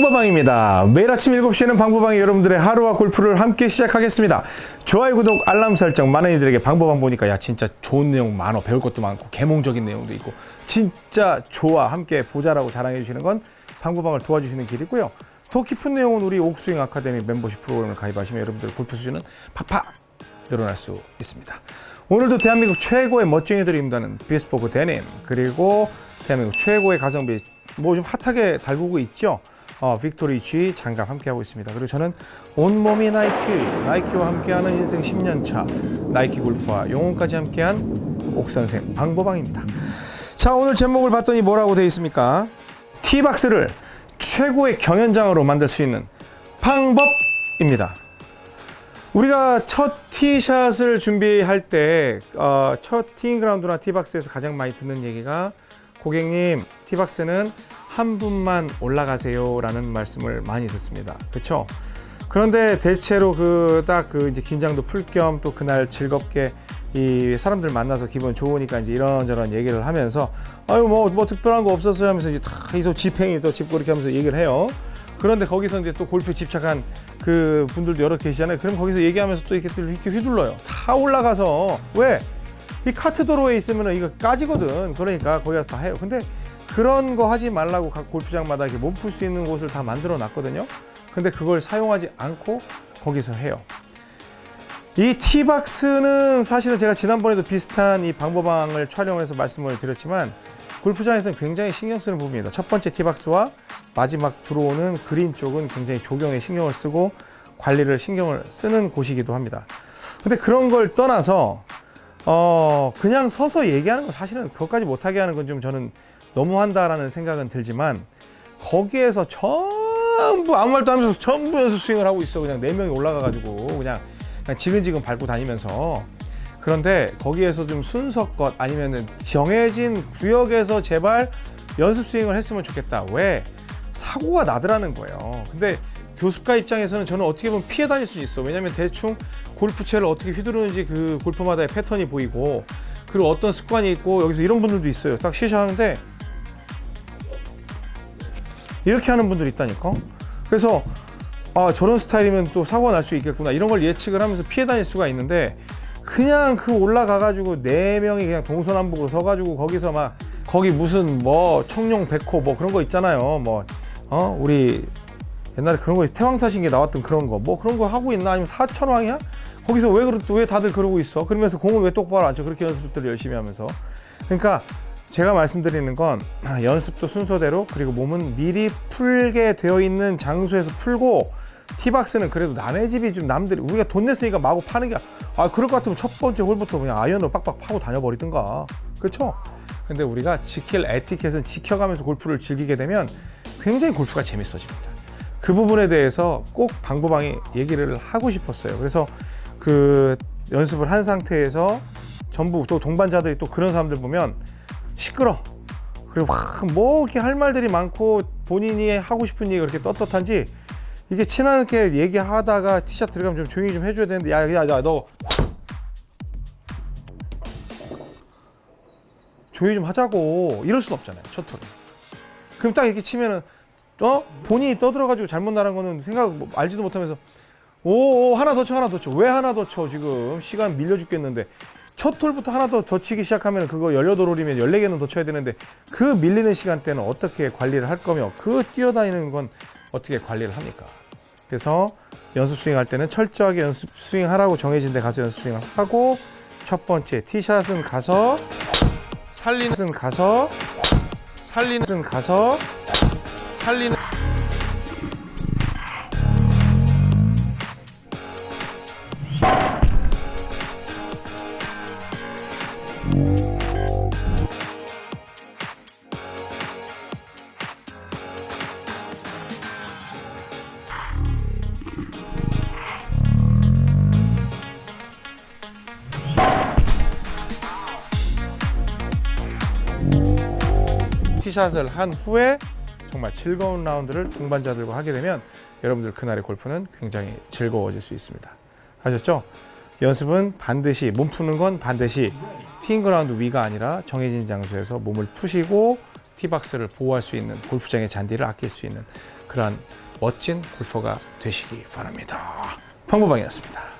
방구방입니다. 매일 아침 7시에는 방구방이 여러분들의 하루와 골프를 함께 시작하겠습니다. 좋아요, 구독, 알람 설정 많은 이들에게 방구방 보니까 야 진짜 좋은 내용 많어. 배울 것도 많고 개몽적인 내용도 있고 진짜 좋아. 함께 보자라고 자랑해 주시는 건 방구방을 도와주시는 길이고요. 더 깊은 내용은 우리 옥스윙 아카데미 멤버십 프로그램을 가입하시면 여러분들 골프 수준은 팍팍 늘어날 수 있습니다. 오늘도 대한민국 최고의 멋쟁이들이 입는다는 비스포크 데님 그리고 대한민국 최고의 가성비 뭐 좀 핫하게 달구고 있죠. 어, 빅토리 G 장갑 함께하고 있습니다. 그리고 저는 온몸이 나이키, 나이키와 함께하는 인생 10년 차 나이키 골프와 영혼까지 함께한 옥선생 방보방입니다. 자 오늘 제목을 봤더니 뭐라고 되어 있습니까? 티박스를 최고의 경연장으로 만들 수 있는 방법입니다. 우리가 첫 티샷을 준비할 때, 어, 첫 티잉 그라운드나 티박스에서 가장 많이 듣는 얘기가 고객님, 티박스는 한 분만 올라가세요 라는 말씀을 많이 듣습니다. 그쵸? 그런데 대체로 그딱그 이제 긴장도 풀 겸 또 그날 즐겁게 이 사람들 만나서 기분 좋으니까 이제 이런저런 얘기를 하면서 아유 뭐 뭐 특별한 거 없었어요 하면서 이제 다 이소 집행이 또 짚고 이렇게 하면서 얘기를 해요. 그런데 거기서 이제 또 골프 집착한 그 분들도 여러 계시잖아요. 그럼 거기서 얘기하면서 또 이렇게, 또 이렇게 휘둘러요. 다 올라가서 왜? 이 카트 도로에 있으면 이거 까지거든. 그러니까 거기 가서 다 해요. 근데 그런 거 하지 말라고 각 골프장마다 이렇게 몸풀 수 있는 곳을 다 만들어 놨거든요. 근데 그걸 사용하지 않고 거기서 해요. 이 티박스는 사실은 제가 지난번에도 비슷한 이 방법방을 촬영해서 말씀을 드렸지만 골프장에서는 굉장히 신경 쓰는 부분입니다. 첫 번째 티박스와 마지막 들어오는 그린 쪽은 굉장히 조경에 신경을 쓰고 관리를 신경을 쓰는 곳이기도 합니다. 근데 그런 걸 떠나서 어 그냥 서서 얘기하는 건 사실은 그것까지 못하게 하는 건 좀 저는 너무한다라는 생각은 들지만 거기에서 전부 아무 말도 하면서 전부 연습 스윙을 하고 있어 그냥 네 명이 올라가 가지고 그냥 그냥 지근지근 밟고 다니면서 그런데 거기에서 좀 순서껏 아니면은 정해진 구역에서 제발 연습 스윙을 했으면 좋겠다. 왜? 사고가 나더라는 거예요. 근데 교습가 입장에서는 저는 어떻게 보면 피해 다닐 수 있어. 왜냐면 대충 골프채를 어떻게 휘두르는지 그 골프마다의 패턴이 보이고 그리고 어떤 습관이 있고 여기서 이런 분들도 있어요. 딱 시시하는데 이렇게 하는 분들이 있다니까. 그래서 아 저런 스타일이면 또 사고가 날 수 있겠구나 이런 걸 예측을 하면서 피해 다닐 수가 있는데 그냥 그 올라가 가지고 네 명이 그냥 동서남북으로 서 가지고 거기서 막 거기 무슨 뭐 청룡 백호 뭐 그런 거 있잖아요 뭐 어 우리 옛날에 그런 거 태왕사신기에 나왔던 그런 거. 뭐 그런 거 하고 있나? 아니면 사천왕이야? 거기서 왜 그러 왜 다들 그러고 있어? 그러면서 공을 왜 똑바로 안 쳐? 그렇게 연습들을 열심히 하면서. 그러니까 제가 말씀드리는 건 연습도 순서대로 그리고 몸은 미리 풀게 되어 있는 장소에서 풀고 티박스는 그래도 남의 집이 좀 남들이 우리가 돈 냈으니까 마구 파는 게 아 그럴 것 같으면 첫 번째 홀부터 그냥 아이언으로 빡빡 파고 다녀버리든가. 그렇죠? 근데 우리가 지킬 에티켓은 지켜가면서 골프를 즐기게 되면 굉장히 골프가 재밌어집니다. 그 부분에 대해서 꼭 방구방이 얘기를 하고 싶었어요. 그래서 그 연습을 한 상태에서 전부 또 동반자들이 또 그런 사람들 보면 시끄러. 그리고 막뭐 이렇게 할 말들이 많고 본인이 하고 싶은 얘기가 그렇게 떳떳한지 이게 친하게 얘기하다가 티셔츠 들어가면 좀 조용히 좀 해줘야 되는데 야야야너 조용히 좀 하자고 이럴 순 없잖아요 첫 톨에 그럼 딱 이렇게 치면은 어? 본인이 떠들어가지고 잘못 나간 거는 생각 뭐 알지도 못하면서 오, 오 하나 더 쳐 하나 더 쳐. 왜 하나 더 쳐? 지금 시간 밀려 죽겠는데. 첫 톨부터 하나 더, 더 치기 시작하면 그거 18홀이면 14개는 더 쳐야 되는데 그 밀리는 시간대는 어떻게 관리를 할 거며 그 뛰어다니는 건 어떻게 관리를 합니까? 그래서 연습 스윙 할 때는 철저하게 연습 스윙 하라고 정해진 데 가서 연습 스윙을 하고 첫 번째 티샷은 가서 살리는 가서 살리는 가서 살리는 티샷을 한 후에 정말 즐거운 라운드를 동반자들과 하게 되면 여러분들 그날의 골프는 굉장히 즐거워질 수 있습니다. 아셨죠? 연습은 반드시 몸 푸는 건 반드시 티잉 그라운드 위가 아니라 정해진 장소에서 몸을 푸시고 티박스를 보호할 수 있는 골프장의 잔디를 아낄 수 있는 그러한 멋진 골퍼가 되시기 바랍니다. 방구방이었습니다.